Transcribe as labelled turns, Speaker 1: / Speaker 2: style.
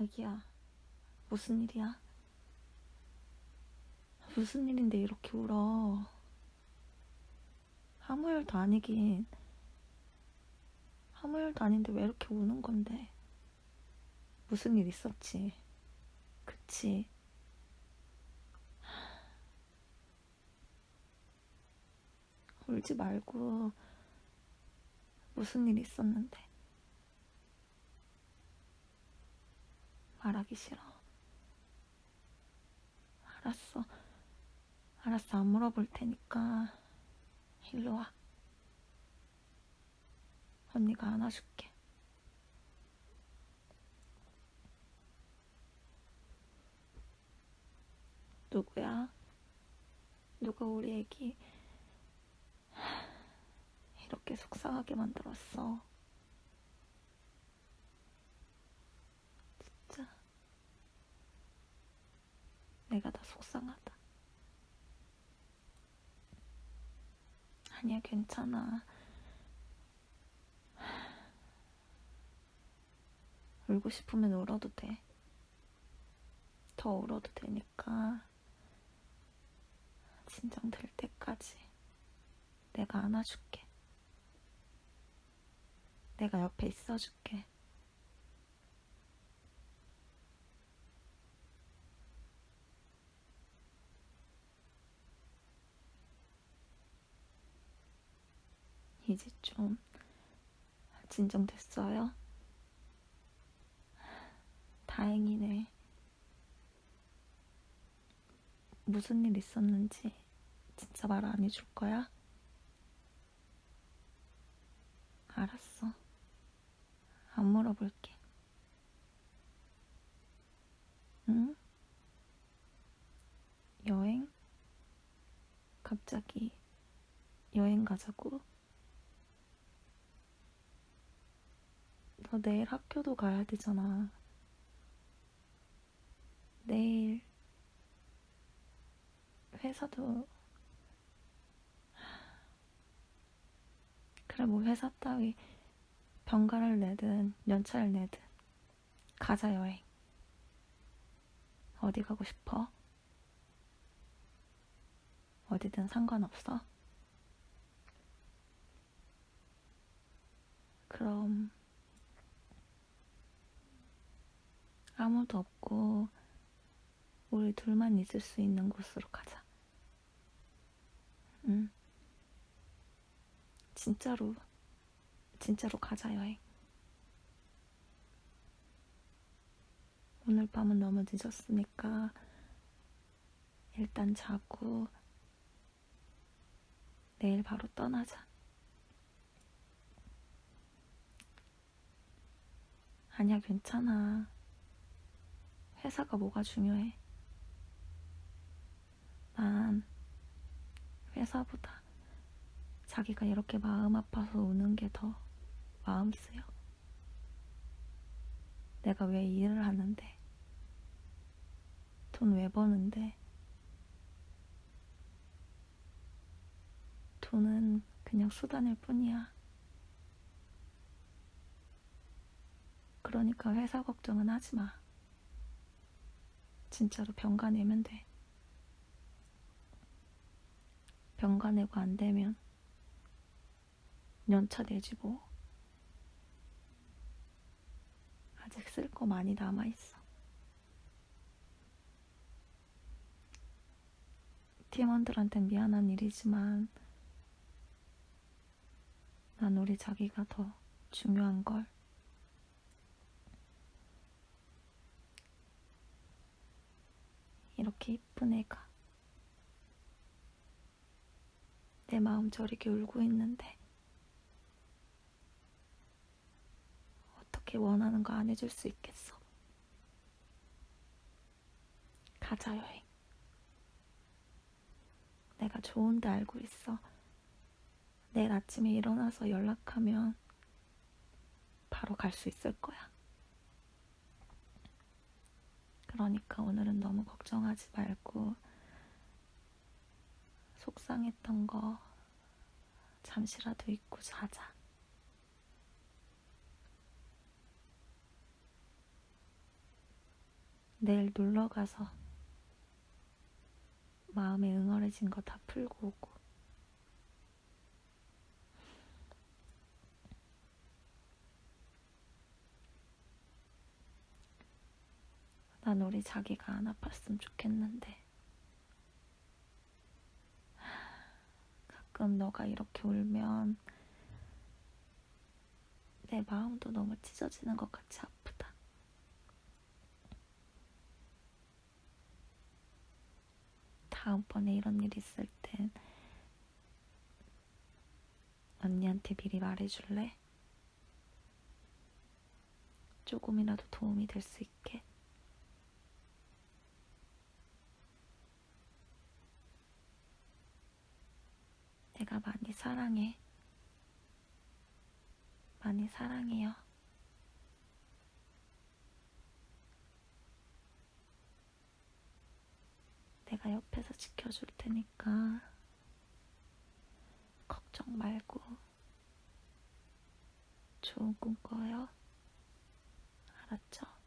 Speaker 1: 애기야, 무슨 일이야? 무슨 일인데 이렇게 울어? 아무 일도 아니긴. 아무 일도 아닌데 왜 이렇게 우는 건데? 무슨 일 있었지? 그치? 울지 말고 무슨 일 있었는데 말하기 싫어. 알았어. 알았어. 안 물어볼 테니까 일로 와. 언니가 안아줄게. 누구야? 누가 우리 애기 이렇게 속상하게 만들었어? 내가 다 속상하다. 아니야, 괜찮아. 울고 싶으면 울어도 돼. 더 울어도 되니까 진정될 때까지 내가 안아줄게. 내가 옆에 있어줄게. 이제 좀 진정됐어요? 다행이네. 무슨 일 있었는지 진짜 말 안 해줄 거야? 알았어. 안 물어볼게. 응? 여행? 갑자기 여행 가자고? 너 내일 학교도 가야 되잖아. 내일 회사도 그래 뭐 회사 따위 병가를 내든 연차를 내든 가자 여행. 어디 가고 싶어? 어디든 상관없어? 그럼 아무도 없고 우리 둘만 있을 수 있는 곳으로 가자. 응. 진짜로, 진짜로 가자, 여행. 오늘 밤은 너무 늦었으니까 일단 자고 내일 바로 떠나자. 아니야, 괜찮아. 회사가 뭐가 중요해. 난 회사보다 자기가 이렇게 마음 아파서 우는 게 더 마음 쓰여. 내가 왜 일을 하는데, 돈 왜 버는데, 돈은 그냥 수단일 뿐이야. 그러니까 회사 걱정은 하지 마. 진짜로 병가 내면 돼. 병가 내고 안 되면 연차 내지 뭐. 아직 쓸 거 많이 남아있어. 팀원들한텐 미안한 일이지만 난 우리 자기가 더 중요한 걸. 이렇게 이쁜 애가 내 마음 저리게 울고 있는데 어떻게 원하는 거 안 해줄 수 있겠어? 가자 여행. 내가 좋은데 알고 있어. 내일 아침에 일어나서 연락하면 바로 갈 수 있을 거야. 그러니까 오늘은 너무 걱정하지 말고 속상했던 거 잠시라도 잊고 자자. 내일 놀러 가서 마음에 응어해진 거 다 풀고 오고. 난 우리 자기가 안 아팠으면 좋겠는데. 가끔 너가 이렇게 울면 내 마음도 너무 찢어지는 것 같이 아프다. 다음번에 이런 일 있을 땐 언니한테 미리 말해줄래? 조금이라도 도움이 될 수 있게. 내가 많이 사랑해. 많이 사랑해요. 내가 옆에서 지켜줄 테니까 걱정 말고 좋은 꿈 꿔요. 알았죠?